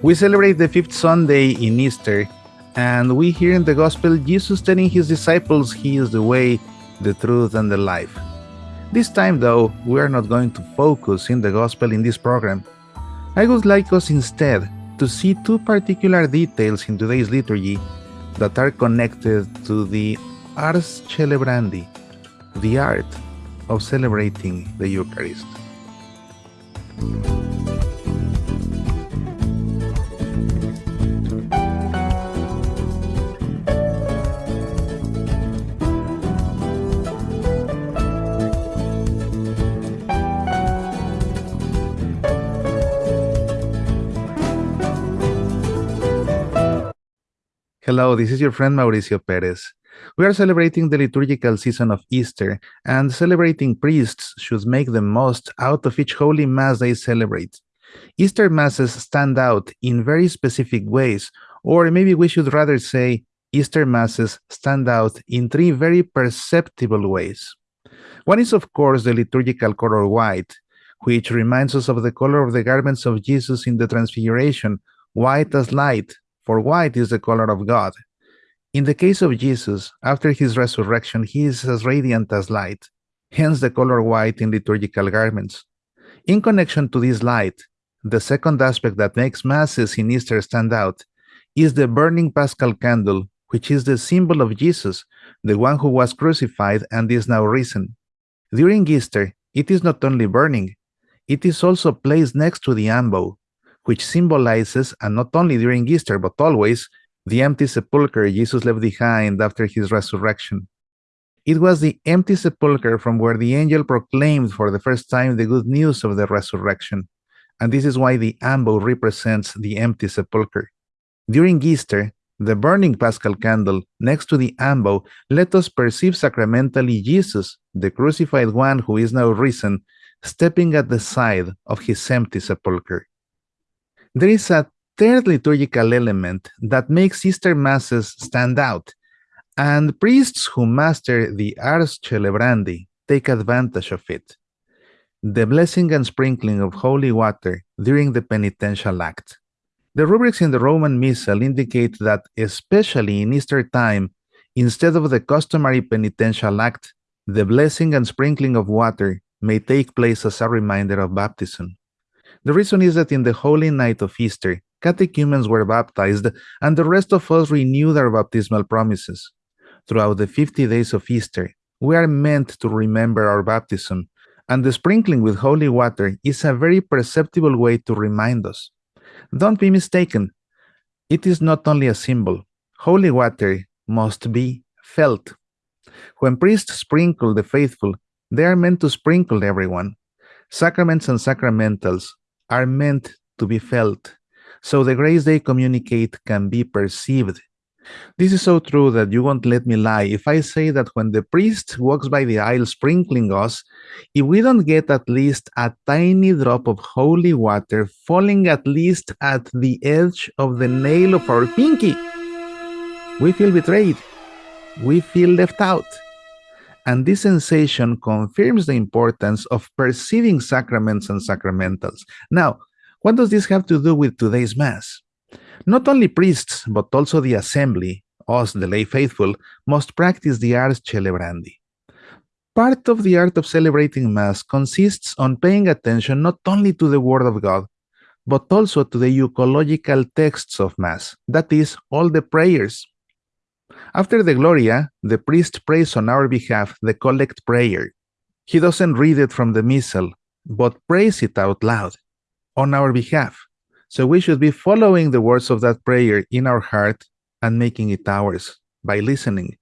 We celebrate the fifth Sunday in Easter, and we hear in the Gospel Jesus telling his disciples he is the way, the truth, and the life. This time, though, we are not going to focus in the Gospel in this program. I would like us instead to see two particular details in today's liturgy that are connected to the Ars Celebrandi, the art of celebrating the Eucharist. Hello, this is your friend Mauricio Perez. We are celebrating the liturgical season of Easter, and celebrating priests should make the most out of each holy mass they celebrate. Easter masses stand out in very specific ways, or maybe we should rather say Easter masses stand out in three very perceptible ways. One is, of course, the liturgical color white, which reminds us of the color of the garments of Jesus in the Transfiguration, white as light, for white is the color of God. In the case of Jesus, after his resurrection, he is as radiant as light, hence the color white in liturgical garments. In connection to this light, the second aspect that makes Masses in Easter stand out is the burning paschal candle, which is the symbol of Jesus, the one who was crucified and is now risen. During Easter, it is not only burning, it is also placed next to the ambo, which symbolizes, and not only during Easter, but always, the empty sepulchre Jesus left behind after his resurrection. It was the empty sepulchre from where the angel proclaimed for the first time the good news of the resurrection, and this is why the ambo represents the empty sepulchre. During Easter, the burning paschal candle next to the ambo let us perceive sacramentally Jesus, the crucified one who is now risen, stepping at the side of his empty sepulchre. There is a third liturgical element that makes Easter Masses stand out, and priests who master the Ars Celebrandi take advantage of it. The blessing and sprinkling of holy water during the penitential act. The rubrics in the Roman Missal indicate that, especially in Easter time, instead of the customary penitential act, the blessing and sprinkling of water may take place as a reminder of baptism. The reason is that in the holy night of Easter, catechumens were baptized, and the rest of us renewed our baptismal promises. Throughout the 50 days of Easter, we are meant to remember our baptism, and the sprinkling with holy water is a very perceptible way to remind us. Don't be mistaken, it is not only a symbol. Holy water must be felt. When priests sprinkle the faithful, they are meant to sprinkle everyone. Sacraments and sacramentals are meant to be felt, so the grace they communicate can be perceived. This is so true that you won't let me lie if I say that when the priest walks by the aisle sprinkling us, if we don't get at least a tiny drop of holy water falling at least at the edge of the nail of our pinky, we feel betrayed. We feel left out. And this sensation confirms the importance of perceiving sacraments and sacramentals. Now, what does this have to do with today's Mass? Not only priests, but also the assembly, us, the lay faithful, must practice the ars celebrandi. Part of the art of celebrating Mass consists on paying attention not only to the Word of God, but also to the euchological texts of Mass, that is, all the prayers. After the Gloria, the priest prays on our behalf the collect prayer. He doesn't read it from the Missal, but prays it out loud on our behalf. So we should be following the words of that prayer in our heart and making it ours by listening.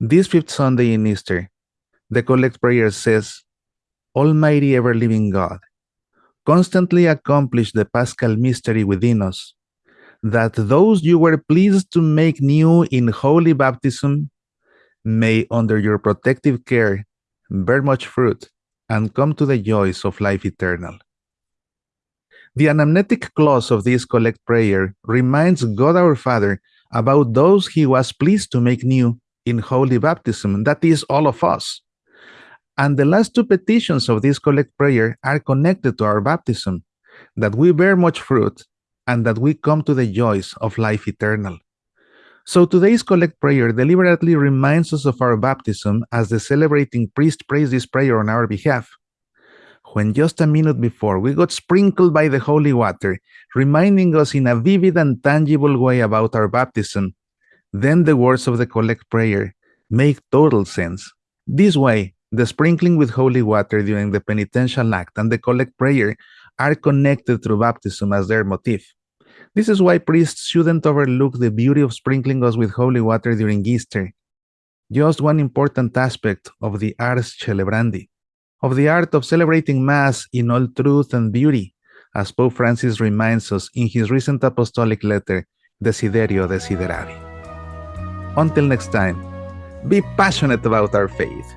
This fifth Sunday in Easter, the collect prayer says, Almighty ever living God, constantly accomplish the paschal mystery within us that those you were pleased to make new in holy baptism may, under your protective care, bear much fruit and come to the joys of life eternal. The anamnetic clause of this collect prayer reminds God our Father about those he was pleased to make new in holy baptism, that is, all of us. And the last two petitions of this collect prayer are connected to our baptism, that we bear much fruit and that we come to the joys of life eternal. So today's collect prayer deliberately reminds us of our baptism as the celebrating priest prays this prayer on our behalf. When just a minute before we got sprinkled by the holy water, reminding us in a vivid and tangible way about our baptism, then the words of the collect prayer make total sense. This way, the sprinkling with holy water during the penitential act and the collect prayer are connected through baptism as their motif. This is why priests shouldn't overlook the beauty of sprinkling us with holy water during Easter. Just one important aspect of the ars celebrandi, of the art of celebrating Mass in all truth and beauty, as Pope Francis reminds us in his recent apostolic letter, Desiderio Desideravi. Until next time, be passionate about our faith